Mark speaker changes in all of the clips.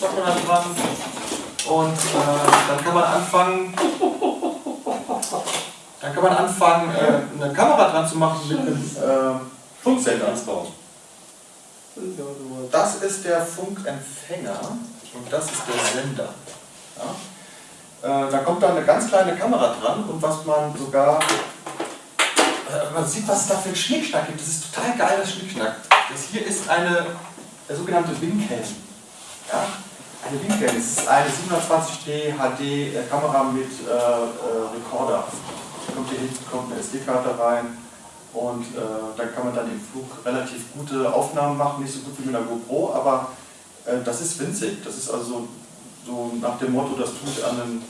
Speaker 1: Da dran. Und äh, dann kann man anfangen, dann kann man anfangen, äh, eine Kamera dran zu machen mit einem äh, Funksender ansbauen. Das ist der Funkempfänger und das ist der Sender. Ja? Äh, da kommt dann eine ganz kleine Kamera dran und was man sogar, äh, man sieht, was es da für ein Schnickschnack gibt. Das ist total geiles Schnickschnack. Das hier ist eine der sogenannte Wingcam. Das ist eine 720D HD Kamera mit äh, äh, Recorder. Da kommt hier hinten kommt eine SD-Karte rein und äh, da kann man dann im Flug relativ gute Aufnahmen machen, nicht so gut wie mit einer GoPro, aber äh, das ist winzig. Das ist also so nach dem Motto, das tut an ein,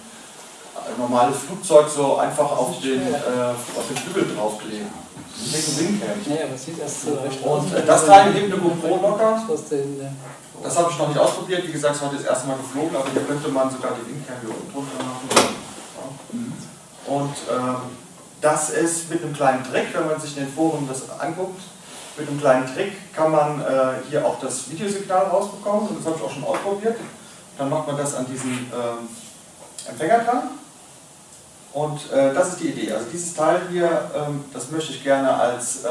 Speaker 1: ein normales Flugzeug so einfach auf den, äh, auf den Flügel draufkleben. Das ist ein Wingcam.
Speaker 2: Ja, aber sieht erst so recht
Speaker 1: Und äh, das Teil hebt eine GoPro locker. Das habe ich noch nicht ausprobiert. Wie gesagt, es heute das erste Mal geflogen, aber hier könnte man sogar die Wingcam hier unten drunter machen. Und ähm, das ist mit einem kleinen Trick, wenn man sich in den Foren das anguckt, mit einem kleinen Trick kann man äh, hier auch das Videosignal rausbekommen und das habe ich auch schon ausprobiert. Dann macht man das an diesen ähm, Empfänger dran und äh, das ist die Idee. Also dieses Teil hier, ähm, das möchte ich gerne als äh,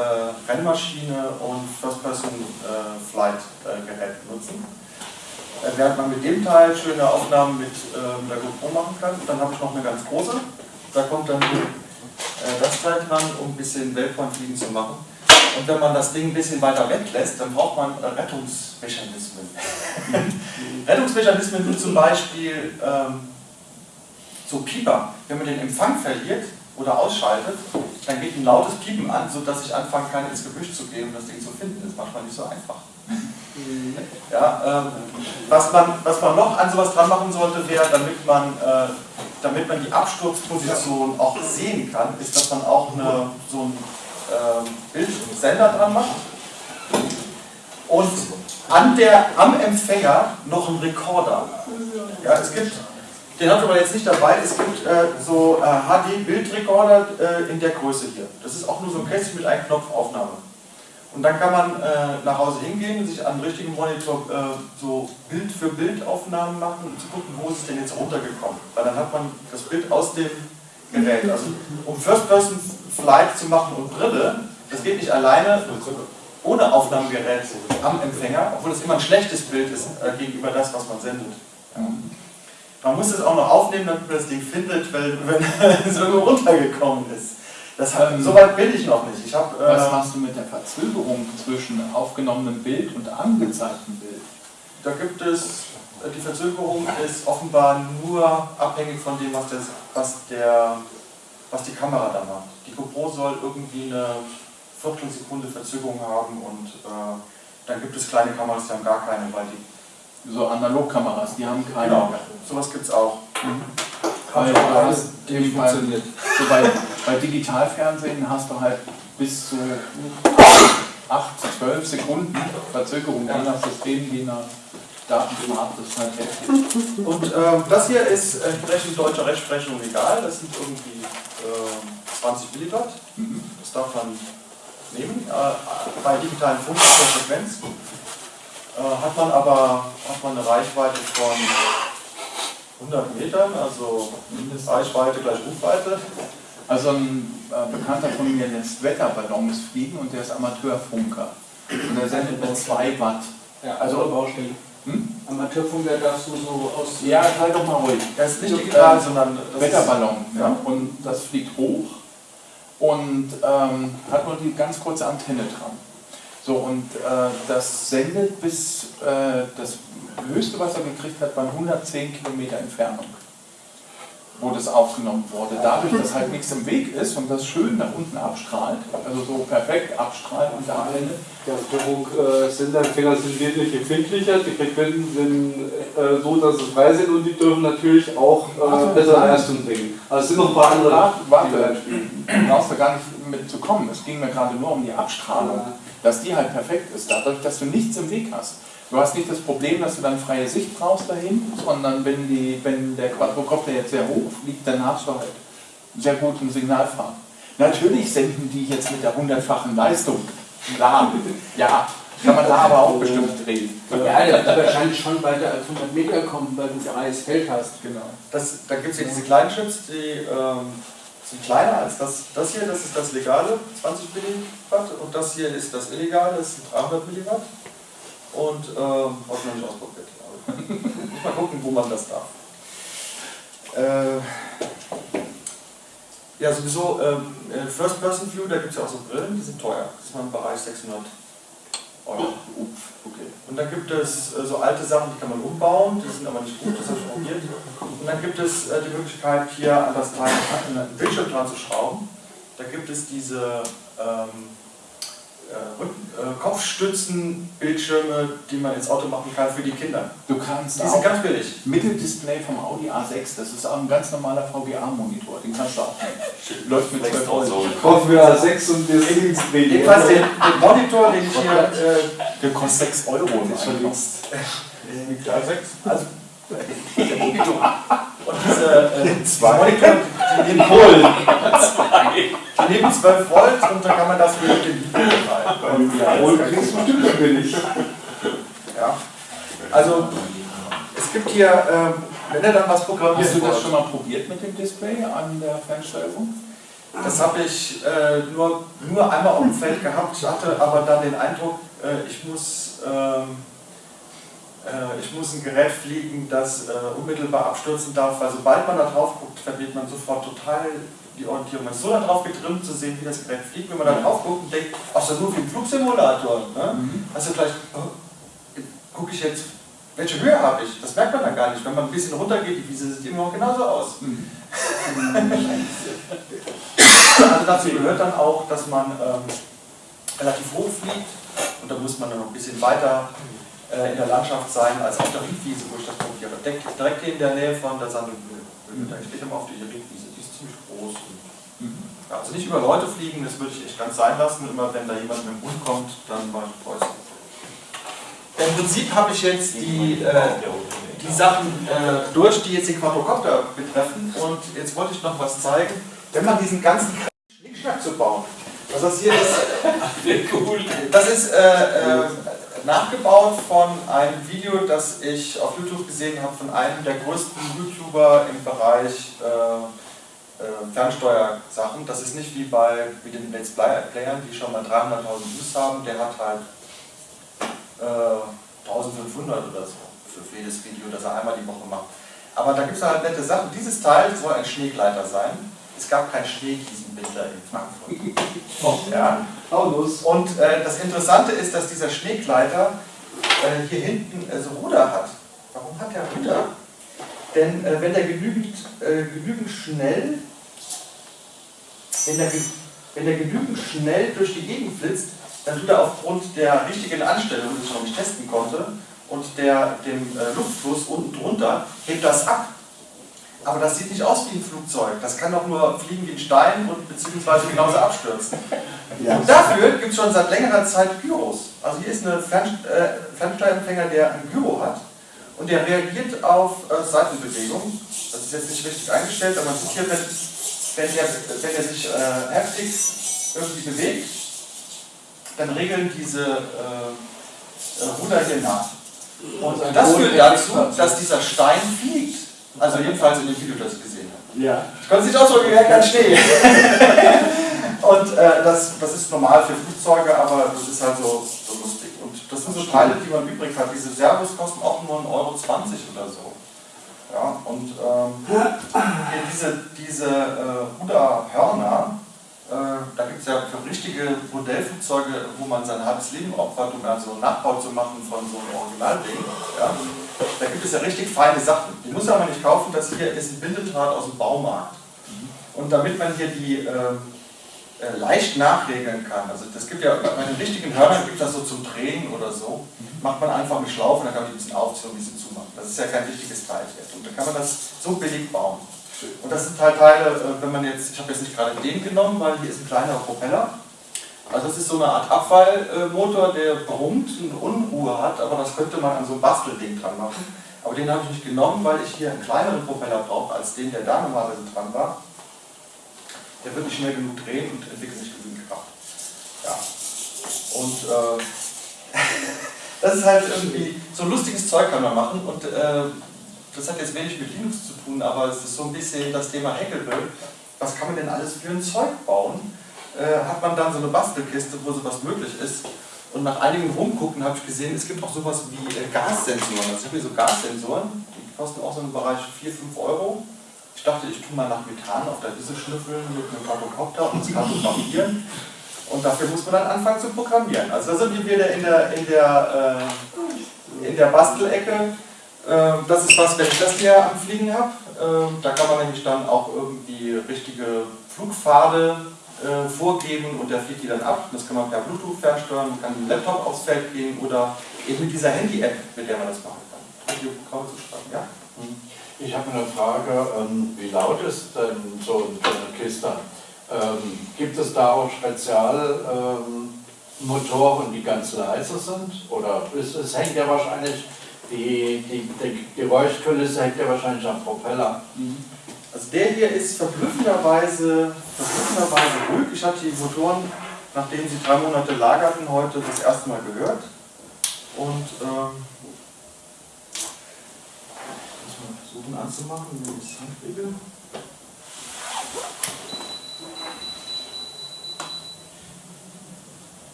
Speaker 1: Rennmaschine und First-Person-Flight-Gerät äh, benutzen. Äh, während man mit dem Teil schöne Aufnahmen mit ähm, der GoPro machen kann. Dann habe ich noch eine ganz große. Da kommt dann äh, das Teil dran, um ein bisschen Weltpointfliegen zu machen. Und wenn man das Ding ein bisschen weiter weglässt, dann braucht man Rettungsmechanismen. Rettungsmechanismen sind zum Beispiel ähm, so Pieper. Wenn man den Empfang verliert oder ausschaltet, dann geht ein lautes Piepen an, sodass ich anfangen kann, ins Gebüsch zu gehen und das Ding zu finden. Das ist manchmal nicht so einfach. Ja, ähm, was, man, was man noch an sowas dran machen sollte, wäre, damit man, äh, damit man die Absturzposition auch sehen kann, ist, dass man auch eine, so einen äh, Bildsender dran macht und an der, am Empfänger noch einen Rekorder. Ja, es gibt, den habe ich aber jetzt nicht dabei, es gibt äh, so HD-Bildrekorder äh, in der Größe hier. Das ist auch nur so ein Kästchen mit einem Knopfaufnahme. Und dann kann man äh, nach Hause hingehen sich an einem richtigen Monitor äh, so Bild für Bild Aufnahmen machen und zu gucken, wo ist es denn jetzt runtergekommen. Weil dann hat man das Bild aus dem Gerät. Also um First-Person-Flight zu machen und Brille, das geht nicht alleine ohne Aufnahmegerät am Empfänger, obwohl es immer ein schlechtes Bild ist äh, gegenüber das, was man sendet. Ja. Man muss es auch noch aufnehmen, damit man das Ding findet, weil, wenn es irgendwo runtergekommen ist. Das hat, ähm, Soweit bin ich noch nicht. Ich hab,
Speaker 3: äh, was machst du mit der Verzögerung zwischen aufgenommenem Bild und angezeigtem Bild?
Speaker 1: Da gibt es, äh, die Verzögerung ist offenbar nur abhängig von dem, was, das, was, der, was die Kamera da macht. Die GoPro soll irgendwie eine Viertelsekunde Verzögerung haben und äh, dann gibt es kleine Kameras, die haben gar keine, weil die...
Speaker 3: So Analogkameras, die haben keine.
Speaker 1: Genau, sowas gibt es auch. Mhm.
Speaker 3: Weil, weil, eben bei, so bei, bei Digitalfernsehen hast du halt bis zu 8, 12 Sekunden Verzögerung, je nach System, je nach Datenformat, das ist halt heftig.
Speaker 1: Und äh, das hier ist entsprechend deutscher Rechtsprechung egal, das sind irgendwie äh, 20 Milliwatt, das darf man nehmen. Äh, bei digitalen Funk Frequenz hat man aber hat man eine Reichweite von 100 Metern, also Reichweite gleich Rufweite.
Speaker 3: Also ein äh, Bekannter von mir lässt Wetterballons fliegen und der ist Amateurfunker. Und der sendet mit 2 Watt.
Speaker 2: Ja, also Baustelle. Hm? Amateurfunker darfst du so aus...
Speaker 3: Ja, halt doch mal ruhig.
Speaker 1: Das ist nicht digital, äh, sondern...
Speaker 3: Wetterballon. Ja. Und das fliegt hoch und ähm, hat nur die ganz kurze Antenne dran. So, und äh, das sendet bis äh, das höchste, was er gekriegt hat, waren 110 Kilometer Entfernung, wo das aufgenommen wurde. Dadurch, dass halt nichts im Weg ist und das schön nach unten abstrahlt, also so perfekt abstrahlt und da Antenne.
Speaker 4: Ja, Führung, äh, Senderempfänger sind wesentlich empfindlicher, die Frequenzen sind äh, so, dass es frei sind und die dürfen natürlich auch äh, bessere Leistung bringen. Also es sind noch ein paar andere.
Speaker 3: Warte, du brauchst da gar nicht mit zu kommen. Es ging mir gerade nur um die Abstrahlung. Ja dass die halt perfekt ist, dadurch, dass du nichts im Weg hast. Du hast nicht das Problem, dass du dann freie Sicht brauchst dahin, sondern wenn, die, wenn der Quadrocopter jetzt sehr hoch fliegt, dann hast du halt sehr guten Signalfahren. Natürlich senden die jetzt mit der hundertfachen Leistung Da, ja. Kann man da aber auch bestimmt drehen.
Speaker 2: Ja, der wird wahrscheinlich schon weiter als 100 Meter kommen, weil du ein freies Feld hast.
Speaker 3: Genau.
Speaker 1: Das, da gibt es ja diese kleinen Chips, die ähm, sind kleiner als das, das hier, das ist das legale, 20 Milliwatt. Und das hier ist das illegale, das sind 300 Milliwatt. Und habe ich noch nicht ausprobiert. Muss mal gucken, wo man das darf. Äh, ja, sowieso, ähm, äh, First-Person-View, da gibt es ja auch so Brillen, die sind teuer. Das ist mal im Bereich 600 Euro.
Speaker 3: Okay.
Speaker 1: Und dann gibt es äh, so alte Sachen, die kann man umbauen, die sind aber nicht gut, das habe ich probiert. Und dann gibt es äh, die Möglichkeit, hier an das Teil einen Bildschirm dran zu schrauben. Da gibt es diese ähm, äh, äh, Kopfstützen-Bildschirme, die man ins Auto machen kann für die Kinder.
Speaker 3: Du kannst
Speaker 1: Die sind ganz billig.
Speaker 3: Mitteldisplay vom Audi A6, das ist auch ein ganz normaler VGA-Monitor, den kannst du auch nehmen. Läuft mit 12 Euro.
Speaker 4: Kaufen wir A6 und das Linksdreh.
Speaker 1: Jedenfalls den, den Monitor, den ich hier. Äh,
Speaker 3: Der kostet 6 Euro.
Speaker 4: ist schon
Speaker 3: einfach.
Speaker 4: links.
Speaker 1: also, und diese, äh, diese
Speaker 3: Zwei.
Speaker 1: Monitor, die nehmen,
Speaker 4: Polen.
Speaker 1: die nehmen 12 Volt und dann kann man das mit dem Video betreiben.
Speaker 4: Polen kriegst du bestimmt billig.
Speaker 1: Ja. Also, es gibt hier, ähm, wenn ihr dann was programmiert
Speaker 3: Hast du das schon mal probiert mit dem Display an der Fernsteuerung?
Speaker 1: Das habe ich äh, nur, nur einmal auf dem Feld gehabt, hatte aber dann den Eindruck, äh, ich, muss, ähm, äh, ich muss ein Gerät fliegen, das äh, unmittelbar abstürzen darf, weil sobald man da drauf guckt, verliert man sofort total die Orientierung. Man ist so darauf getrimmt zu sehen, wie das Gerät fliegt, wenn man da drauf guckt und denkt, ach, das ist nur wie ein Flugsimulator. Ne? Also gleich, oh, gucke ich jetzt, welche Höhe habe ich? Das merkt man dann gar nicht. Wenn man ein bisschen runtergeht, die Wiese sieht immer noch genauso aus. Also dazu gehört dann auch, dass man ähm, relativ hoch fliegt und da muss man dann noch ein bisschen weiter äh, in der Landschaft sein als auf der Riedwiese, wo ich das probiere. Direkt, direkt in der Nähe von der Sandhütte. Da steht immer auf dieser Riedwiese, die ist ziemlich groß. Und, ja, also nicht über Leute fliegen, das würde ich echt ganz sein lassen. Immer wenn da jemand mit dem Hund kommt, dann mache ich Preußen. Im Prinzip habe ich jetzt die, äh, die Sachen äh, durch, die jetzt den Quadrocopter betreffen. Und jetzt wollte ich noch was zeigen. Wenn man diesen ganzen Schnickschnack zu bauen, was das hier ist, das ist äh, äh, nachgebaut von einem Video, das ich auf YouTube gesehen habe von einem der größten YouTuber im Bereich äh, äh, Fernsteuersachen. Das ist nicht wie bei wie den Let's Playern, die schon mal 300.000 Views haben. Der hat halt äh, 1500 oder so für jedes Video, das er einmal die Woche macht. Aber da gibt es halt nette Sachen. Dieses Teil soll ein Schneegleiter sein. Es gab kein Schnee diesen Winter in Frankfurt. Ja.
Speaker 4: Paulus.
Speaker 1: Und äh, das Interessante ist, dass dieser Schneegleiter äh, hier hinten äh, so Ruder hat. Warum hat der Ruder? Denn äh, wenn der genügend, äh, genügend schnell, wenn der, wenn der genügend schnell durch die Gegend flitzt, dann tut er aufgrund der richtigen Anstellung, die ich noch nicht testen konnte, und der, dem äh, Luftfluss unten drunter, hebt das ab. Aber das sieht nicht aus wie ein Flugzeug. Das kann doch nur fliegen wie ein Stein und beziehungsweise genauso abstürzen. Und dafür gibt es schon seit längerer Zeit Gyros. Also hier ist ein Fern, äh, Fernsteuerempfänger, der ein Gyro hat und der reagiert auf äh, Seitenbewegung. Das ist jetzt nicht richtig eingestellt, aber man sieht hier, wenn, wenn, der, wenn er sich äh, heftig irgendwie bewegt, dann regeln diese äh, äh, Ruder hier nach. Und das führt dazu, dass dieser Stein fliegt. Also jedenfalls in dem Video, das ich gesehen habe.
Speaker 4: Ja.
Speaker 1: Ich konnte es nicht ausdrücken, wie kein Schnee. Und äh, das, das ist normal für Flugzeuge, aber das ist halt so, so lustig. Und das sind so Teile, die man übrig hat. Diese Servos kosten auch nur 1,20 Euro oder so. Ja, und ähm, diese, diese äh, Ruderhörner, äh, da gibt es ja für richtige Modellflugzeuge, wo man sein halbes Leben opfert, um also einen Nachbau zu machen von so einem Originalding. Ja, da gibt es ja richtig feine Sachen. Die muss man aber nicht kaufen, das hier ist ein Bindedraht aus dem Baumarkt. Und damit man hier die äh, äh, leicht nachregeln kann, also das gibt ja bei den richtigen Hörnern gibt das so zum Drehen oder so, macht man einfach eine Schlaufe und dann kann man die ein bisschen aufziehen und ein bisschen zumachen. Das ist ja kein richtiges Teil jetzt. Und dann kann man das so billig bauen. Und das sind halt Teile, äh, wenn man jetzt, ich habe jetzt nicht gerade den genommen, weil hier ist ein kleiner Propeller. Also das ist so eine Art Abfallmotor, der brummt und Unruhe hat, aber das könnte man an so ein Bastelding dran machen. Aber den habe ich nicht genommen, weil ich hier einen kleineren Propeller brauche als den, der da normalerweise dran war. Der wird nicht schnell genug drehen und entwickelt nicht genügend Kraft. Ja. Und äh, das ist halt irgendwie, so lustiges Zeug kann man machen und äh, das hat jetzt wenig mit Linux zu tun, aber es ist so ein bisschen das Thema Hackable. Was kann man denn alles für ein Zeug bauen? Äh, hat man dann so eine Bastelkiste, wo sowas möglich ist. Und nach einigen Rumgucken habe ich gesehen, es gibt auch sowas wie äh, Gassensoren. Also ich hier so Gassensoren, die kosten auch so im Bereich 4, 5 Euro. Ich dachte, ich tue mal nach Methan auf der Wisse schnüffeln mit einem Quadrocopter und das kartografieren. Und dafür muss man dann anfangen zu programmieren. Also da sind wir wieder in der, in der, äh, in der Bastelecke. Äh, das ist was, wenn ich das hier am Fliegen habe. Äh, da kann man nämlich dann auch irgendwie richtige Flugpfade äh, vorgeben und der fliegt die dann ab. Das kann man per Bluetooth fernsteuern, man kann mit dem Laptop aufs Feld gehen oder eben mit dieser Handy-App, mit der man das machen kann. Radio zu schreiben, ja?
Speaker 5: Ich habe eine Frage, ähm, wie laut ist denn so eine Kiste? Ähm, gibt es da auch Spezialmotoren, ähm, die ganz leise sind? Oder es, es hängt ja wahrscheinlich, die, die, die Geräuschkulisse hängt ja wahrscheinlich am Propeller.
Speaker 1: Also der hier ist verblüffenderweise, verblüffenderweise ruhig. Ich hatte die Motoren, nachdem sie drei Monate lagerten, heute das erste Mal gehört. Und ähm, muss mal versuchen anzumachen, wenn ich es hinkriege.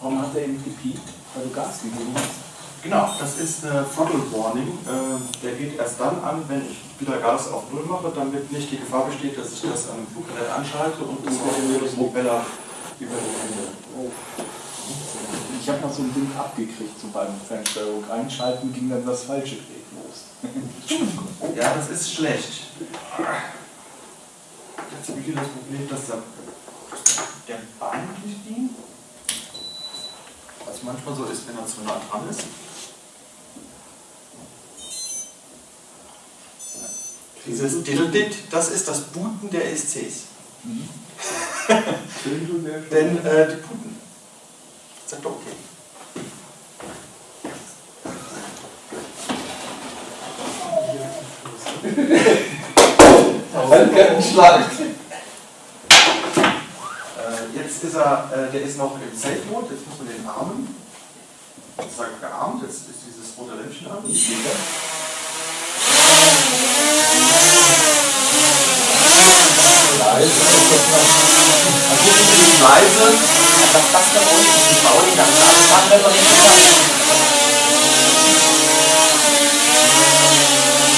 Speaker 2: Warum hat er eben gepiept? Weil du Gas gegeben hast?
Speaker 1: Genau, das ist eine Throttle Warning. Äh, der geht erst dann an, wenn ich wieder Gas auf Null mache, damit nicht die Gefahr besteht, dass ich das am Fluggerät anschalte und das auf den Propeller über die Hände. Oh.
Speaker 2: Ich habe noch so ein Ding abgekriegt, so beim Fernsteuerung einschalten ging dann das falsche Gerät los.
Speaker 1: ja, das ist schlecht. Jetzt habe ich hier das Problem, dass der, der nicht dient was manchmal so ist, wenn er zu nah dran ist. Dieses Diddledit, das ist das Booten der ESCs. Mhm. Denn äh, die booten. Sagt doch okay.
Speaker 4: Handkantenschlag.
Speaker 1: Jetzt ist er, äh, der ist noch im Safe-Mode, jetzt muss man den armen. Sozusagen gearmt, jetzt ist dieses rote Lämpchen an. Leise. Also hier ist leise, das passt da unten, die Bauling ganz machen wir doch nicht gesagt.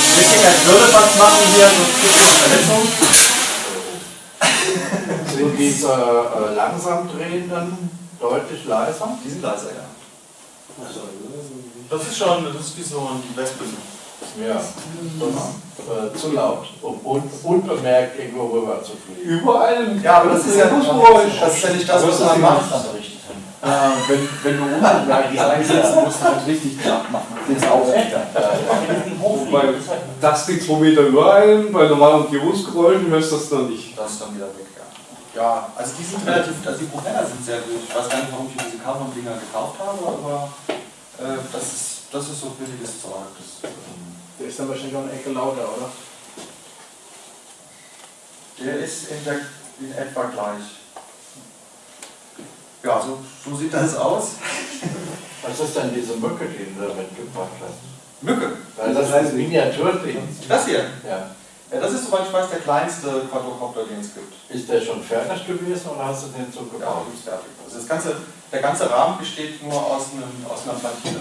Speaker 1: Ein bisschen als würde was machen hier, sonst gibt es Verletzungen
Speaker 5: sind diese äh, langsam drehenden deutlich leiser?
Speaker 1: Die sind leiser, ja. Das ist schon, das ist wie so ein Wespen.
Speaker 5: Ja, äh, zu laut, um un unbemerkt irgendwo rüber zu fliegen.
Speaker 4: Überall?
Speaker 1: Ja, aber das ist ja, das ist ja nicht das, was man macht.
Speaker 2: Äh, wenn, wenn du unbemerkt reinsetzt, musst du halt richtig knapp machen. Das ist auch
Speaker 4: Wobei, das liegt 2 Meter über einem, bei normalen Umgebungsgeräuschen hörst du das dann nicht.
Speaker 1: Das ist dann wieder weg. Ja, also die sind relativ, also die Propeller sind sehr gut. Ich weiß gar nicht, warum ich diese Carbon-Dinger gekauft habe, aber äh, das, ist, das ist so billiges Zeug. Das, ähm,
Speaker 2: der ist dann wahrscheinlich auch eine Ecke lauter, oder?
Speaker 1: Der ist in, der, in etwa gleich. Ja, so, so sieht das aus.
Speaker 5: Was ist denn diese Mücke, die du da mitgebracht hast?
Speaker 1: Mücke?
Speaker 5: Weil das heißt Miniaturding.
Speaker 1: Das hier?
Speaker 5: Ja.
Speaker 1: Ja, das ist, soweit ich weiß, der kleinste Quadrocopter, den es gibt.
Speaker 5: Ist der schon fertig gewesen oder hast du den so gebaut?
Speaker 1: Ja, ist fertig. Also das ganze, der ganze Rahmen besteht nur aus, einem, aus einer Platine.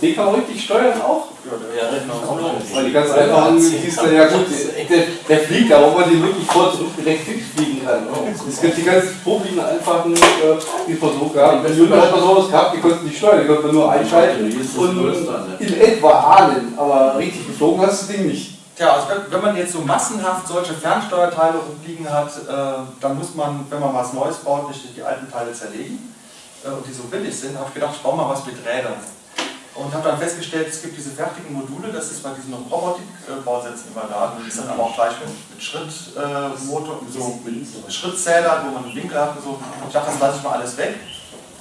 Speaker 4: Den kann man richtig steuern auch?
Speaker 1: Ja, der genau.
Speaker 4: Weil die ganz einfachen ja gut, der, der fliegt, aber ob man den wirklich vor zurück direkt fliegen kann. Es gibt die ganz probigen einfachen äh, die Versuche gehabt. Wenn Jünger hat man sowas gehabt, die konnten nicht steuern, die konnten nur einschalten und in etwa ahnen, aber richtig geflogen hast du das Ding nicht.
Speaker 1: Tja, also wenn man jetzt so massenhaft solche Fernsteuerteile rumliegen hat, äh, dann muss man, wenn man was Neues baut, nicht die alten Teile zerlegen. Äh, und die so billig sind, habe ich gedacht, ich baue mal was mit Rädern. Und habe dann festgestellt, es gibt diese fertigen Module, das ist bei diesen Robotik-Bausätzen immer da. Und die sind aber auch gleich mit, Schrittmotor, äh, so Schrittzählern, wo man einen Winkel hat und so. Ich dachte, das lasse ich mal alles weg.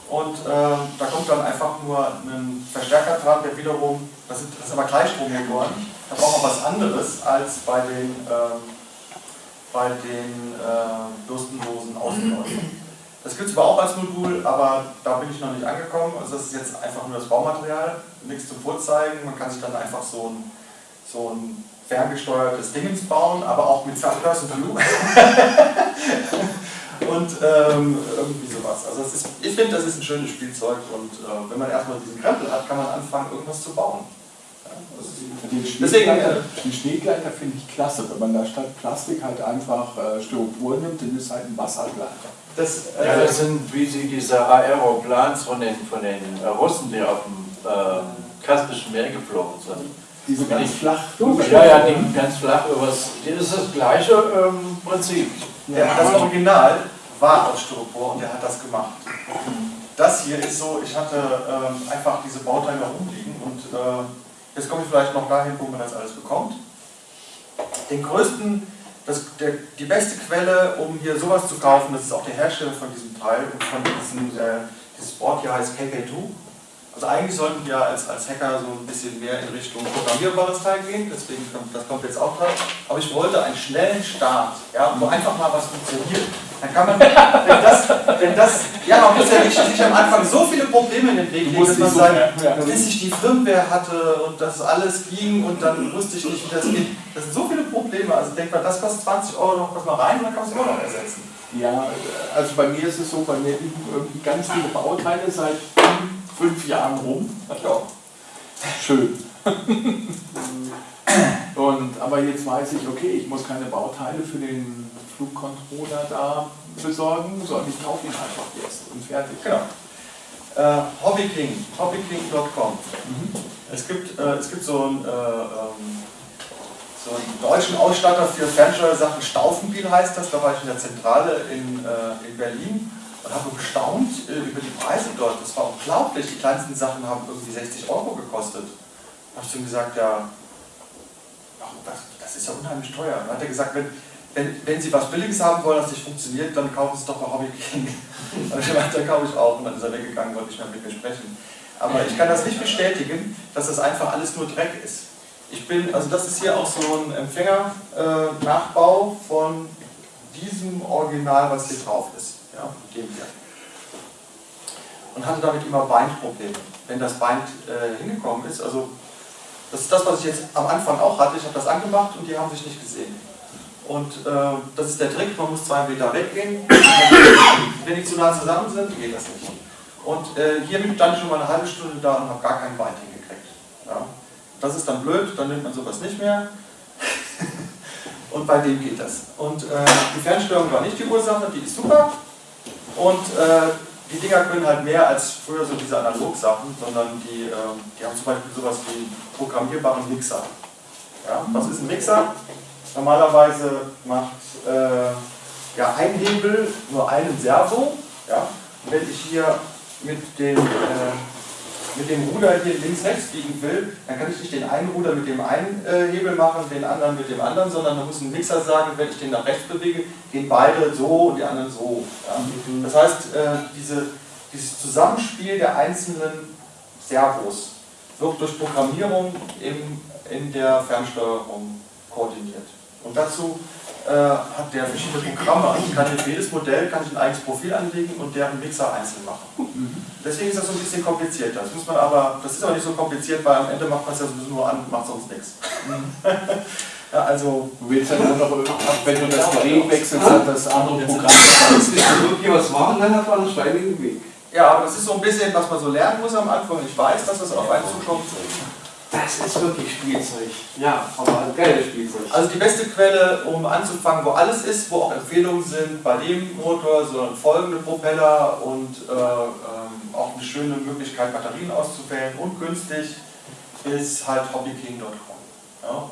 Speaker 1: Und äh, da kommt dann einfach nur ein Verstärker dran, der wiederum, das sind, das sind aber Gleichstrommotoren, da braucht man was anderes als bei den, äh, bei den äh, bürstenlosen Außenläufern. Das gibt es aber auch als Modul, aber da bin ich noch nicht angekommen. Also das ist jetzt einfach nur das Baumaterial, nichts zum Vorzeigen. Man kann sich dann einfach so ein, so ein ferngesteuertes Dingens bauen, aber auch mit Person View. und ähm, irgendwie sowas. Also ist, ich finde, das ist ein schönes Spielzeug und äh, wenn man erstmal diesen Krempel hat, kann man anfangen, irgendwas zu bauen. Ja,
Speaker 2: Den Schneegleiter,
Speaker 1: äh,
Speaker 2: den Schneegleiter finde ich klasse, wenn man da statt Plastik halt einfach äh, Styropor nimmt, dann ist halt ein Wassergleiter.
Speaker 1: Das, äh,
Speaker 5: Ja, das sind wie sie diese Aeroplans von den, von den äh, Russen, die auf dem äh, Kaspischen Meer geflogen sind.
Speaker 2: Diese ganz
Speaker 5: Ich-
Speaker 2: flach.
Speaker 5: Ja, ja, die ganz flach übers. Das ist das gleiche ähm, Prinzip.
Speaker 1: Der, das Original war aus Styropor und der hat das gemacht. Das hier ist so, ich hatte ähm, einfach diese Bauteile rumliegen und äh, jetzt komme ich vielleicht noch dahin, wo man das alles bekommt. Den größten, das, der, die beste Quelle, um hier sowas zu kaufen, das ist auch der Hersteller von diesem Teil und von diesem, äh, dieses Board hier heißt KK2. Also eigentlich sollten wir als, als Hacker so ein bisschen mehr in Richtung programmierbares Teil gehen, deswegen kommt, das kommt jetzt auch dran. Aber ich wollte einen schnellen Start, ja, wo einfach mal was funktioniert. Dann kann man, wenn das, wenn das ja, man muss ja nicht sich am Anfang so viele Probleme in den Weg legen, dass man
Speaker 2: so-
Speaker 1: sagt,
Speaker 2: ja.
Speaker 1: bis ich die Firmware hatte und das alles ging und dann wusste ich nicht, wie das geht. Das sind so viele Probleme. Also denkt man, das kostet 20 Euro, noch was mal rein und dann kann man es immer noch ersetzen.
Speaker 2: Ja, also bei mir ist es so, bei mir liegen irgendwie ganz viele Bauteile seit fünf Jahren rum.
Speaker 1: Ja.
Speaker 2: Schön. Und, aber jetzt weiß ich, okay, ich muss keine Bauteile für den Flugcontroller da besorgen, sondern ich kaufe ihn einfach jetzt und fertig.
Speaker 1: Genau. Äh, Hobbyking, hobbyking.com. Es, gibt, äh, es gibt so einen, äh, ähm, so einen deutschen Ausstatter für Fernsteuersachen, Staufenbiel heißt das, da war ich in der Zentrale in, äh, in Berlin und habe gestaunt äh, über die Preise dort. Das war unglaublich, die kleinsten Sachen haben irgendwie 60 Euro gekostet. Da habe ich ihm gesagt, ja, das, das ist ja unheimlich teuer. Dann hat er gesagt, wenn, wenn, wenn Sie was Billiges haben wollen, das nicht funktioniert, dann kaufen Sie doch bei Hobby King. Und ich meinte, dann kaufe ich auch. Und dann ist er weggegangen, wollte nicht mehr mit mir sprechen. Aber ich kann das nicht bestätigen, dass das einfach alles nur Dreck ist. Ich bin, also das ist hier auch so ein Empfänger-Nachbau von diesem Original, was hier drauf ist. Ja, dem hier. Und hatte damit immer Bind-Probleme. Wenn das Bind äh, hingekommen ist, also das ist das, was ich jetzt am Anfang auch hatte. Ich habe das angemacht und die haben sich nicht gesehen. Und äh, das ist der Trick, man muss zwei Meter weggehen. Wenn die zu nah zusammen sind, geht das nicht. Und äh, hiermit stand ich schon mal eine halbe Stunde da und habe gar kein Bein hingekriegt. Ja. Das ist dann blöd, dann nimmt man sowas nicht mehr. und bei dem geht das. Und äh, die Fernsteuerung war nicht die Ursache, die ist super. Und äh, die Dinger können halt mehr als früher so diese Analog-Sachen, sondern die, äh, die haben zum Beispiel sowas wie programmierbaren Mixer. Ja, was ist ein Mixer? Normalerweise macht äh, ja, ein Hebel nur einen Servo. Ja? Wenn ich hier mit dem, äh, mit dem Ruder hier links-rechts biegen will, dann kann ich nicht den einen Ruder mit dem einen äh, Hebel machen, den anderen mit dem anderen, sondern da muss ein Mixer sagen, wenn ich den nach rechts bewege, gehen beide so und die anderen so. Ja? Das heißt, äh, diese, dieses Zusammenspiel der einzelnen Servos wird durch Programmierung im, in der Fernsteuerung koordiniert. Und dazu äh, hat der verschiedene Programme. Also kann für jedes Modell kann ich ein eigenes Profil anlegen und deren Mixer einzeln machen. Deswegen ist das so ein bisschen komplizierter. Das muss man aber, das ist aber nicht so kompliziert, weil am Ende macht man es ja sowieso nur an und macht sonst nichts. ja, also,
Speaker 2: Du willst ja nur noch, wenn du das Gerät wechselst, hat das andere Programm.
Speaker 4: Wenn wir wirklich was machen, dann hat man einen steinigen Weg.
Speaker 1: ja, aber das ist so ein bisschen, was man so lernen muss am Anfang. Ich weiß, dass das auf einen zukommt.
Speaker 4: Das ist wirklich Spielzeug. Ja, aber ein geiles Spielzeug.
Speaker 1: Also die beste Quelle, um anzufangen, wo alles ist, wo auch Empfehlungen sind, bei dem Motor, sondern folgende Propeller und äh, ähm, auch eine schöne Möglichkeit, Batterien auszuwählen und günstig, ist halt hobbyking.com. Ja,